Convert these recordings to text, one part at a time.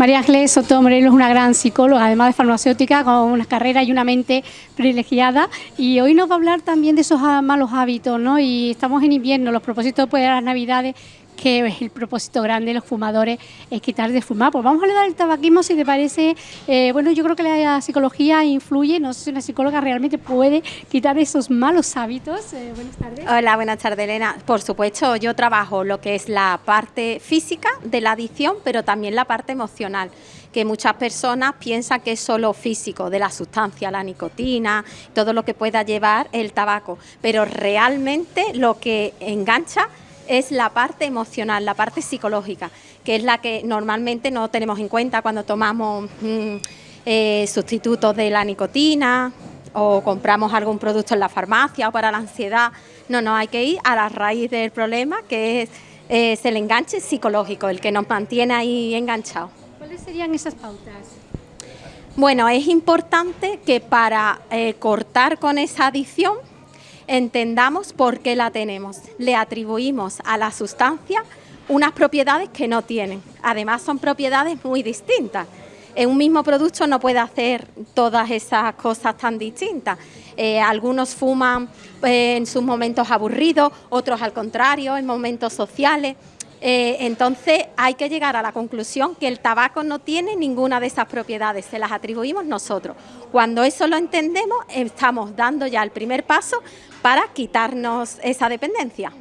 María Ángeles Soto Morelos es una gran psicóloga, además de farmacéutica, con una carrera y una mente privilegiada. Y hoy nos va a hablar también de esos malos hábitos, ¿no? Y estamos en invierno, los propósitos pues, de las Navidades que el propósito grande de los fumadores, es quitar de fumar. Pues vamos a hablar del tabaquismo, si te parece. Eh, bueno, yo creo que la psicología influye, no sé si una psicóloga realmente puede quitar esos malos hábitos. Eh, buenas tardes. Hola, buenas tardes, Elena. Por supuesto, yo trabajo lo que es la parte física de la adicción, pero también la parte emocional que muchas personas piensan que es solo físico, de la sustancia, la nicotina, todo lo que pueda llevar el tabaco, pero realmente lo que engancha es la parte emocional, la parte psicológica, que es la que normalmente no tenemos en cuenta cuando tomamos mm, eh, sustitutos de la nicotina o compramos algún producto en la farmacia o para la ansiedad. No, no, hay que ir a la raíz del problema, que es, el enganche psicológico, el que nos mantiene ahí enganchados. ¿Cuáles serían esas pautas? Bueno, es importante que para eh, cortar con esa adicción entendamos por qué la tenemos. Le atribuimos a la sustancia unas propiedades que no tienen. Además son propiedades muy distintas. En un mismo producto no puede hacer todas esas cosas tan distintas. Eh, algunos fuman eh, en sus momentos aburridos, otros al contrario, en momentos sociales. Eh, entonces hay que llegar a la conclusión que el tabaco no tiene ninguna de esas propiedades, se las atribuimos nosotros. Cuando eso lo entendemos, estamos dando ya el primer paso para quitarnos esa dependencia.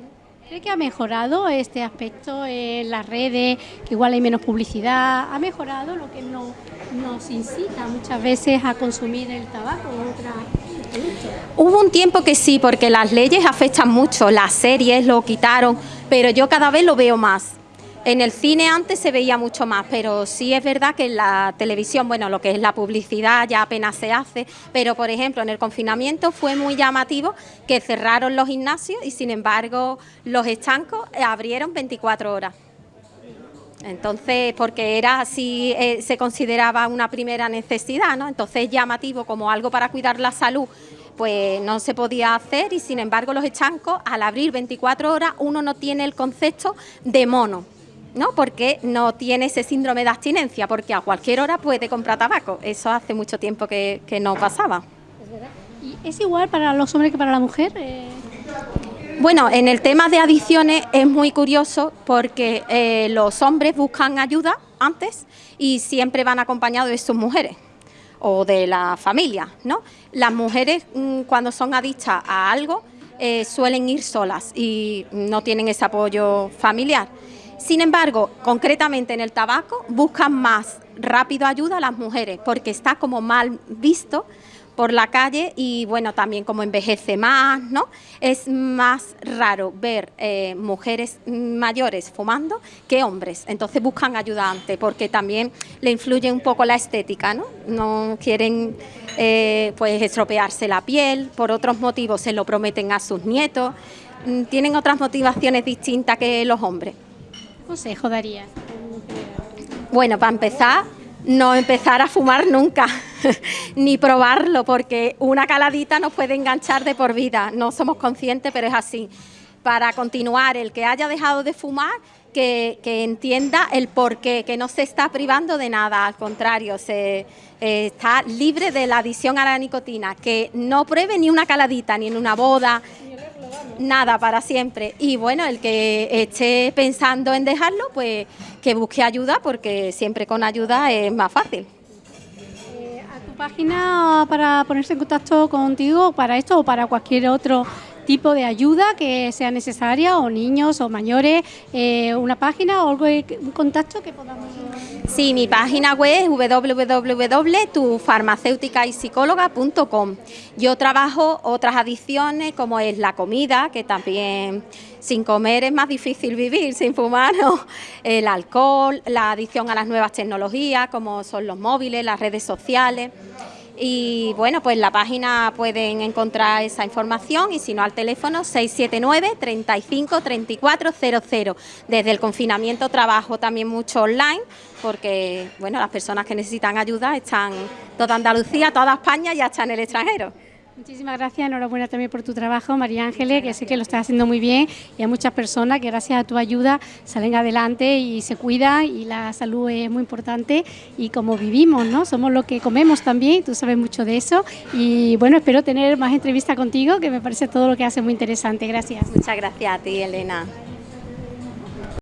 ¿Cree que ha mejorado este aspecto en las redes, que igual hay menos publicidad? ¿Ha mejorado lo que nos incita muchas veces a consumir el tabaco o otra Hubo un tiempo que sí, porque las leyes afectan mucho, las series lo quitaron, pero yo cada vez lo veo más. En el cine antes se veía mucho más, pero sí es verdad que en la televisión, bueno, lo que es la publicidad ya apenas se hace, pero por ejemplo en el confinamiento fue muy llamativo que cerraron los gimnasios y sin embargo los estancos abrieron 24 horas. Entonces, porque era así, eh, se consideraba una primera necesidad, ¿no? Entonces llamativo como algo para cuidar la salud pues no se podía hacer y sin embargo los estancos al abrir 24 horas uno no tiene el concepto de mono, ¿no? Porque no tiene ese síndrome de abstinencia, porque a cualquier hora puede comprar tabaco. Eso hace mucho tiempo que, no pasaba. ¿Y es igual para los hombres que para la mujer? Eh, bueno, en el tema de adicciones es muy curioso porque eh, los hombres buscan ayuda antes y siempre van acompañados de sus mujeres o de la familia, ¿no? Las mujeres mm, cuando son adictas a algo eh, suelen ir solas y no tienen ese apoyo familiar. Sin embargo, concretamente en el tabaco buscan más rápido ayuda a las mujeres porque está como mal visto por la calle y bueno, también como envejece más, ¿no? Es más raro ver eh, mujeres mayores fumando que hombres, entonces buscan ayuda antes porque también le influye un poco la estética, ¿no? No quieren eh, pues estropearse la piel, por otros motivos se lo prometen a sus nietos, mm, tienen otras motivaciones distintas que los hombres. ¿Qué consejo daría? Bueno, para empezar, no empezar a fumar nunca, ni probarlo, porque una caladita nos puede enganchar de por vida. No somos conscientes, pero es así. Para continuar, el que haya dejado de fumar, que, entienda el porqué, que no se está privando de nada, al contrario, se eh, está libre de la adicción a la nicotina, que no pruebe ni una caladita, ni en una boda, nada para siempre. Y bueno, el que esté pensando en dejarlo, pues que busque ayuda, porque siempre con ayuda es más fácil. Eh, ¿A tu página para ponerse en contacto contigo para esto o para cualquier otro tipo de ayuda que sea necesaria, o niños o mayores, eh, una página o algo, un contacto que podamos... Sí, mi página web es www.tufarmacéuticaypsicóloga.com. Yo trabajo otras adicciones como es la comida, que también sin comer es más difícil vivir, sin fumar, el alcohol, la adicción a las nuevas tecnologías como son los móviles, las redes sociales. Y bueno, pues en la página pueden encontrar esa información y si no al teléfono 679 35 34 00. Desde el confinamiento trabajo también mucho online porque bueno, las personas que necesitan ayuda están toda Andalucía, toda España y hasta en el extranjero. Muchísimas gracias, enhorabuena también por tu trabajo, María Ángeles, que sé que lo estás haciendo muy bien y hay muchas personas que gracias a tu ayuda salen adelante y se cuidan y la salud es muy importante y como vivimos, ¿no? Somos lo que comemos también, tú sabes mucho de eso y bueno, espero tener más entrevistas contigo, que me parece todo lo que hace muy interesante. Gracias. Muchas gracias a ti, Elena.